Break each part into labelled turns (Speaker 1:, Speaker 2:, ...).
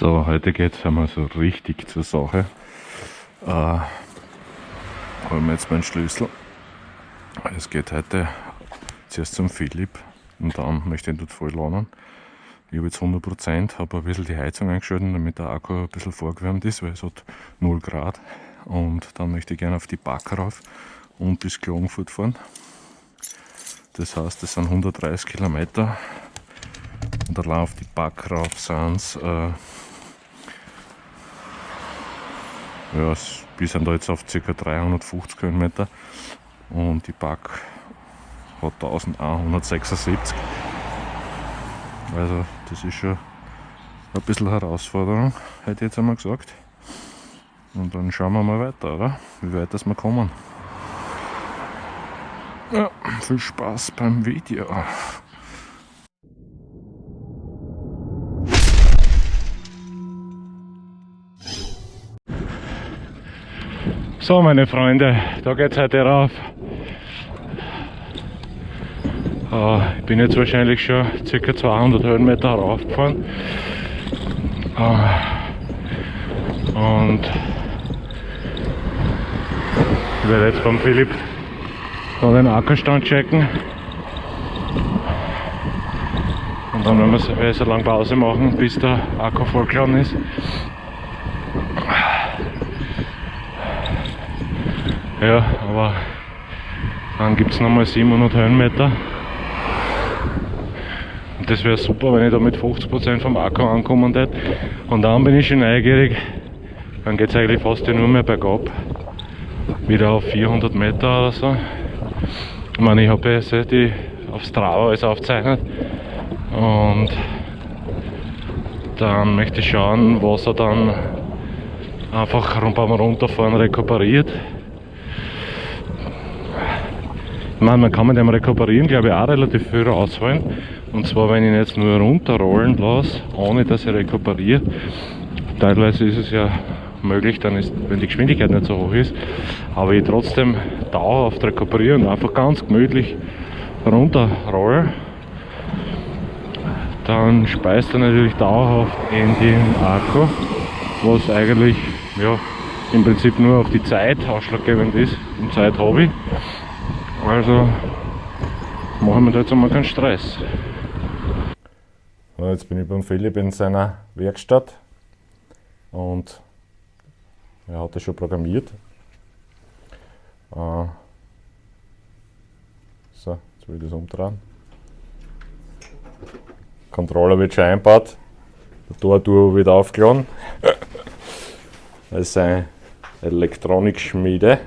Speaker 1: So, heute geht es einmal so richtig zur Sache. Äh, holen wir jetzt meinen Schlüssel. Es geht heute zuerst zum Philipp und dann möchte ich ihn dort voll lernen. Ich habe jetzt 100%, habe ein bisschen die Heizung eingeschaltet, damit der Akku ein bisschen vorgewärmt ist, weil es hat 0 Grad. Und dann möchte ich gerne auf die Back rauf und bis Klagenfurt fahren. Das heißt, das sind 130 Kilometer. Und allein auf die Back rauf sind es äh, ja, wir sind da jetzt auf ca. 350 Kilometer und die Back hat 1176. Also das ist schon ein bisschen Herausforderung, hätte ich jetzt einmal gesagt. Und dann schauen wir mal weiter, oder? Wie weit das wir kommen. Ja, viel Spaß beim Video. So meine Freunde, da geht's heute rauf. Uh, ich bin jetzt wahrscheinlich schon ca. 200 Höhenmeter raufgefahren. Uh, und ich werde jetzt beim Philipp da den Ackerstand checken. Und dann werden wir so lange Pause machen, bis der Akku vollgeladen ist. Ja, aber dann gibt es nochmal 700 Höhenmeter. Das wäre super, wenn ich da mit 50% vom Akku ankommen würde. Und dann bin ich schon neugierig. Dann geht es eigentlich fast nur mehr bergab. Wieder auf 400 Meter oder so. Ich meine, ich habe jetzt die auf Strava alles aufzeichnet. Und dann möchte ich schauen, was er dann einfach beim Runterfahren rekuperiert. Meine, man kann mit dem rekuperieren, glaube ich, auch relativ viel rausholen. Und zwar, wenn ich ihn jetzt nur runterrollen lasse, ohne dass ich rekuperiere. Teilweise ist es ja möglich, dann ist, wenn die Geschwindigkeit nicht so hoch ist, aber ich trotzdem dauerhaft rekuperiere und einfach ganz gemütlich runterrolle, dann speist er natürlich dauerhaft in den Akku, was eigentlich ja, im Prinzip nur auf die Zeit ausschlaggebend ist. Und Zeit habe ich. Also machen wir da jetzt einmal keinen Stress. So, jetzt bin ich beim Philipp in seiner Werkstatt und er hat das schon programmiert. Uh, so, jetzt will ich das umdrehen. Controller wird schon eingebaut. Der Tortur wird aufgeladen. Das ist eine Elektronikschmiede.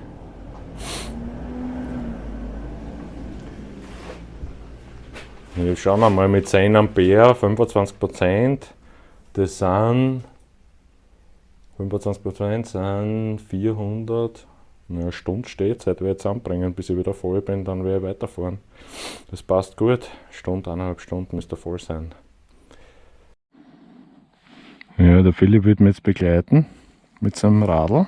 Speaker 1: Jetzt schauen wir mal mit 10 Ampere, 25%, das sind 25% sind 400, eine Stunde steht, seit wir jetzt anbringen, bis ich wieder voll bin, dann werde ich weiterfahren. Das passt gut, Stunde, eineinhalb Stunden müsste voll sein. Ja, der Philipp wird mich jetzt begleiten mit seinem Radl.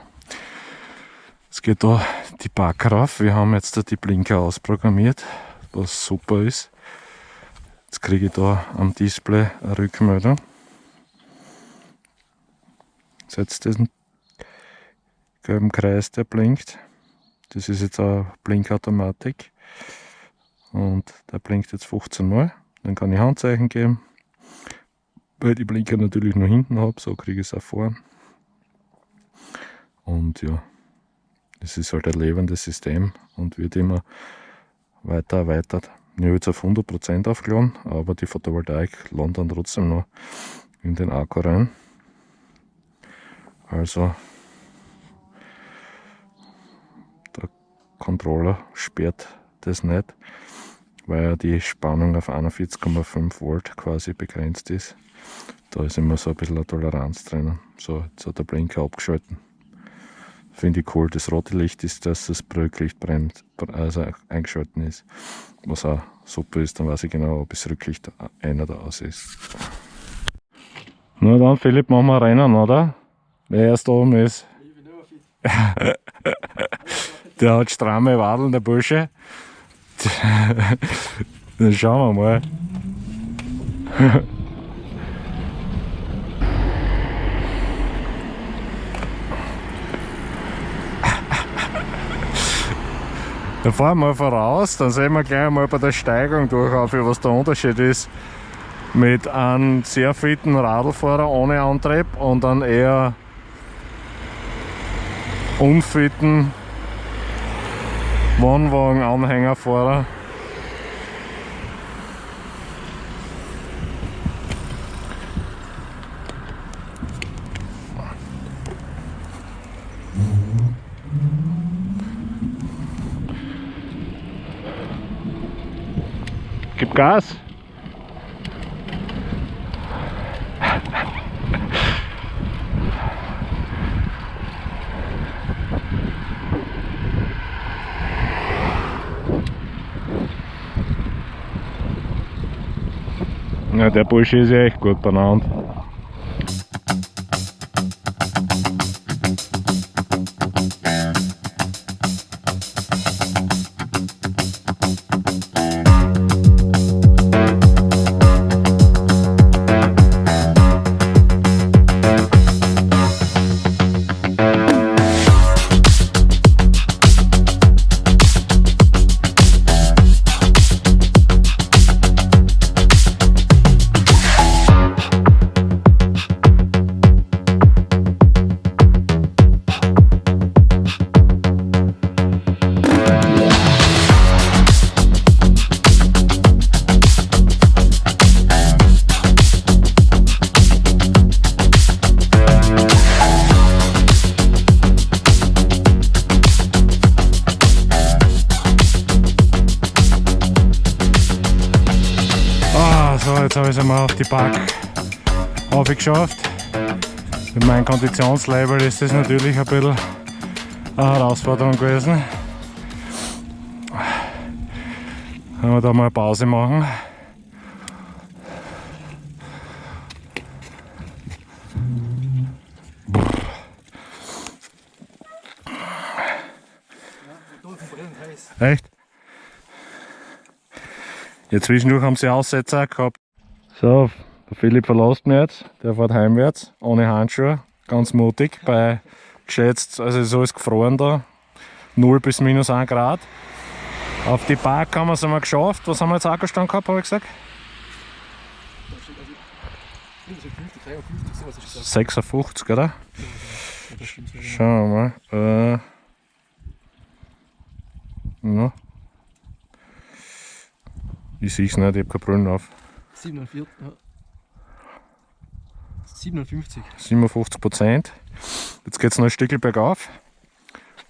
Speaker 1: Es geht da die Back rauf. Wir haben jetzt da die Blinker ausprogrammiert, was super ist. Jetzt kriege ich da am Display eine Rückmeldung. Setzt diesen gelben Kreis, der blinkt. Das ist jetzt eine Blinkautomatik. Und der blinkt jetzt 15 Mal. Dann kann ich Handzeichen geben. Weil die Blinker natürlich nur hinten habe, so kriege ich es auch vor. Und ja, das ist halt ein lebendes System und wird immer weiter erweitert. Ich habe jetzt auf 100% aufgeladen, aber die Photovoltaik landet dann trotzdem noch in den Akku rein. Also der Controller sperrt das nicht, weil die Spannung auf 41,5 Volt quasi begrenzt ist. Da ist immer so ein bisschen eine Toleranz drin. So, jetzt hat der Blinker abgeschalten. Finde ich cool. Das rote Licht ist, dass das Brücklicht brennt, also eingeschalten ist. Was auch super ist, dann weiß ich genau, ob das Rücklicht ein oder aus ist. Na dann, Philipp, machen wir Rennen, oder? Wer erst oben ist. der hat stramme Wadeln, der Bursche. dann schauen wir mal. Da fahren wir voraus, dann sehen wir gleich mal bei der Steigung durch, was der Unterschied ist mit einem sehr fitten Radlfahrer ohne Antrieb und einem eher unfitten Wohnwagen-Anhängerfahrer. Gib Gas! Ja, der Bursche ist ja echt gut benannt. Einmal auf die Park aufgeschafft. Mit meinem Konditionslabel ist das natürlich ein bisschen eine Herausforderung gewesen. Wenn wir da mal Pause machen. Echt? Ja, zwischendurch haben sie Aussetzer gehabt. So, der Philipp verlässt mich jetzt. Der fährt heimwärts, ohne Handschuhe. Ganz mutig. Bei geschätzt, also ist alles gefroren da. 0 bis minus 1 Grad. Auf die Park haben wir es einmal geschafft. Was haben wir jetzt Akkustand gehabt, habe ich gesagt? 56, oder? Schauen wir mal. Äh. Ich sehe es nicht, ich habe keine Brillen auf.
Speaker 2: 47, ja. 57.
Speaker 1: 57 Prozent. Jetzt geht es noch ein Stück bergauf.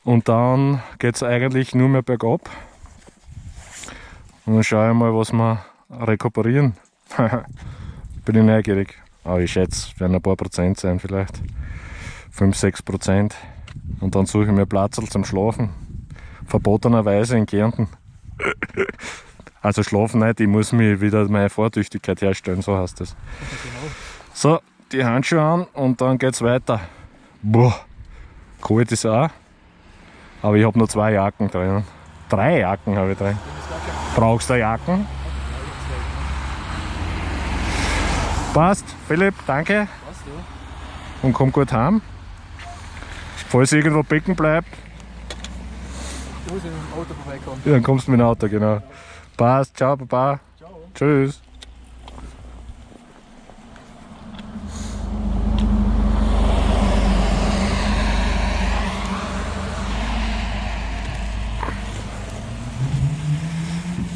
Speaker 1: Und dann geht es eigentlich nur mehr bergab. Und dann schaue ich mal, was wir rekuperieren. Bin ich neugierig. Aber ich schätze, es werden ein paar Prozent sein, vielleicht 5, 6 Prozent. Und dann suche ich mir Platz zum Schlafen. Verbotenerweise in Kärnten. Also schlafen nicht, ich muss mir wieder meine Vortüchtigkeit herstellen, so heißt das. Genau. So, die Handschuhe an und dann geht's weiter. Boah, kalt ist auch. Aber ich habe nur zwei Jacken drin. Drei Jacken habe ich drin. Brauchst du Jacken? Passt, Philipp, danke. Passt, ja. Und komm gut heim. Falls irgendwo Becken bleibt. Du musst mit dem Auto vorbeikommen. Ja, dann kommst du mit dem Auto, genau. Passt, ciao Papa. Ciao. Tschüss.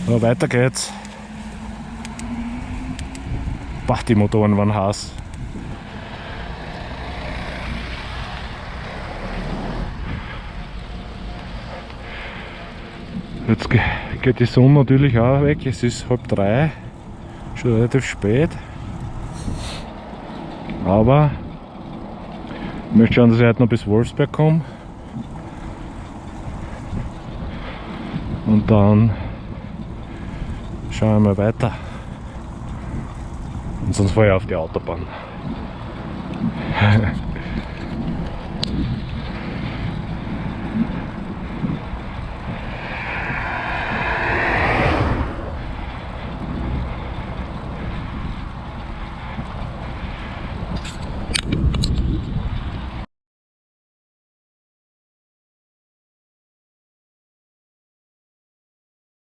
Speaker 1: So, weiter geht's. Boah, die Motoren waren heiß. Jetzt geht die Sonne natürlich auch weg. Es ist halb drei, schon relativ spät. Aber ich möchte schauen, dass ich heute noch bis Wolfsberg komme. Und dann schauen wir mal weiter. Und sonst fahre ich auf die Autobahn.